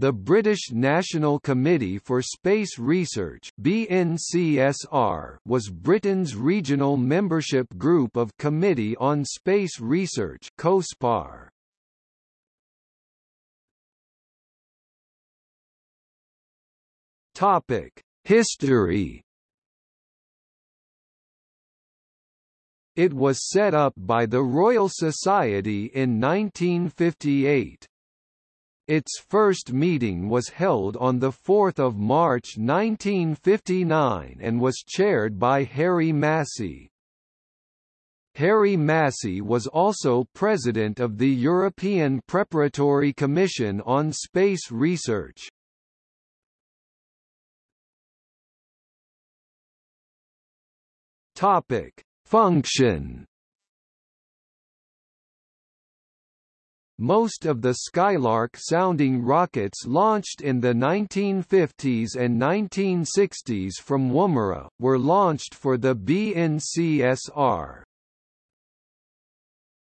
The British National Committee for Space Research BNCSR was Britain's regional membership group of Committee on Space Research COSPAR. Topic: History It was set up by the Royal Society in 1958. Its first meeting was held on 4 March 1959 and was chaired by Harry Massey. Harry Massey was also president of the European Preparatory Commission on Space Research. Function Most of the Skylark sounding rockets launched in the 1950s and 1960s from Woomera, were launched for the BNCSR.